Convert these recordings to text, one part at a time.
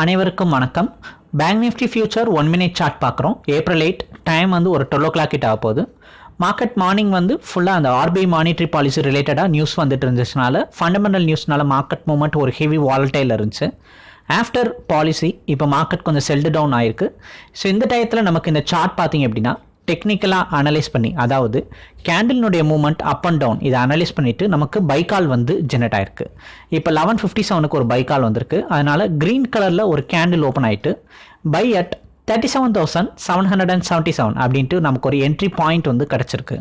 அனைவருக்கும் வணக்கம். Bank nifty future one minute chart பார்க்குறோம். ஏப்ரல் எயிட் டைம் வந்து ஒரு டுவெல் ஓ கிளாக் கிட்ட ஆக போகுது. மார்க்கெட் மார்னிங் வந்து ஃபுல்லாக அந்த ஆர்பிஐ மானிட்ரி பாலிசி ரிலேட்டடாக நியூஸ் வந்துட்டு இருந்துச்சுனால ஃபண்டமெண்டல் நியூஸ்னால மார்க்கெட் மூமெண்ட் ஒரு ஹெவி வாலட்டைல் இருந்துச்சு. ஆஃப்டர் பாலிசி இப்போ மார்க்கெட் கொஞ்சம் செல்டு டவுன் ஆயிருக்கு. ஸோ இந்த டயத்தில் நமக்கு இந்த சார்ட் பார்த்தீங்க அப்படின்னா டெக்னிக்கலாக அனலைஸ் பண்ணி அதாவது கேண்டில்னுடைய மூவ்மெண்ட் அப் அண்ட் டவுன் இதை அனலைஸ் பண்ணிவிட்டு நமக்கு பைக்கால் வந்து ஜெனரேட் ஆயிருக்கு. இப்போ லெவன் ஃபிஃப்டி செவனுக்கு ஒரு பைக்கால் வந்திருக்கு. அதனால் க்ரீன் கலரில் ஒரு கேண்டில் ஓப்பன் ஆகிட்டு buy at thirty seven thousand seven hundred and seventy seven அப்படின்ட்டு நமக்கு ஒரு என்ட்ரி பாயிண்ட் வந்து கிடச்சிருக்கு.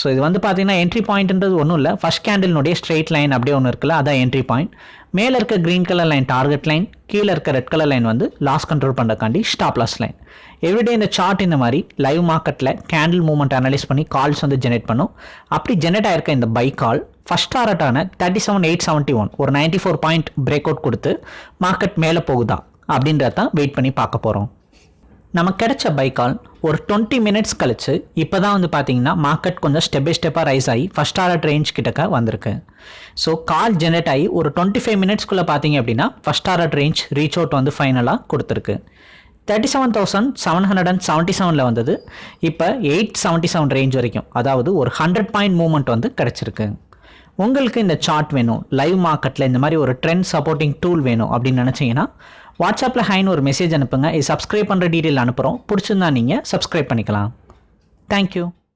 ஸோ இது வந்து பார்த்தீங்கன்னா என்ட்ரி பாயிண்ட்ன்றது ஒன்றும் இல்லை. ஃபஸ்ட் கேண்டில்னுடைய ஸ்ட்ரெயிட் லைன் அப்படியே ஒன்று இருக்குல்ல அதான் என்ட்ரி பாயிண்ட் மேலே இருக்க green colour line target line கீழே இருக்க ரெட் கலர் லைன் வந்து லாஸ் கண்ட்ரோல் பண்ணுறக்காண்டி ஸ்டாப் லாஸ் லைன் எவ்ரிடே இந்த சார்ட் இந்த மாதிரி லைவ் மார்க்கெட்டில் கேண்டில் மூவ்மெண்ட் அனலைஸ் பண்ணி கால்ஸ் வந்து ஜெனரேட் பண்ணும். அப்படி ஜெனரேட் ஆயிருக்க இந்த buy call first டாரட்டான thirty seven eight seventy one ஒரு ninety four point break out கொடுத்து மார்க்கெட் மேலே போகுதா அப்படின்றத தான் வெயிட் பண்ணி பார்க்க போகிறோம் நமக்கு கிடைச்ச பைக்கால் ஒரு டுவெண்ட்டி மினிட்ஸ் கழிச்சு இப்போ தான் வந்து பார்த்தீங்கன்னா மார்க்கெட் கொஞ்சம் ஸ்டெப் பை ஸ்டெப்பாக ரைஸ் ஆகி ஃபஸ்ட் ஆர்டர் ரேஞ்ச் கிட்டக்க வந்திருக்கு. ஸோ கால் ஜெனரேட் ஆகி ஒரு டுவெண்ட்டி ஃபைவ் மினிட்ஸ்க்குள்ளே பார்த்தீங்க அப்படின்னா first order range reach out வந்து ஃபைனலாக கொடுத்துருக்கு. Thirty seven thousand seven hundred and seventy செவனில் வந்தது. இப்போ எயிட் செவன்ட்டி செவன் ரேஞ்ச் வரைக்கும் அதாவது ஒரு ஹண்ட்ரட் பாயிண்ட் மூவ்மெண்ட் வந்து கிடச்சிருக்கு. உங்களுக்கு இந்த சார்ட் வேணும் லைவ் மார்க்கெட்டில் இந்த மாதிரி ஒரு ட்ரெண்ட் சப்போர்ட்டிங் டூல் வேணும் அப்படின்னு நினச்சிங்கன்னா வாட்ஸ்அப்பில் ஹைன்னு ஒரு மெசேஜ் அனுப்புங்க. இது சப்ஸ்கிரைப் பண்ணுற டீட்டெயில் அனுப்புகிறோம் பிடிச்சிருந்தா நீங்கள் சப்ஸ்கிரைப் பண்ணிக்கலாம். தேங்க்யூ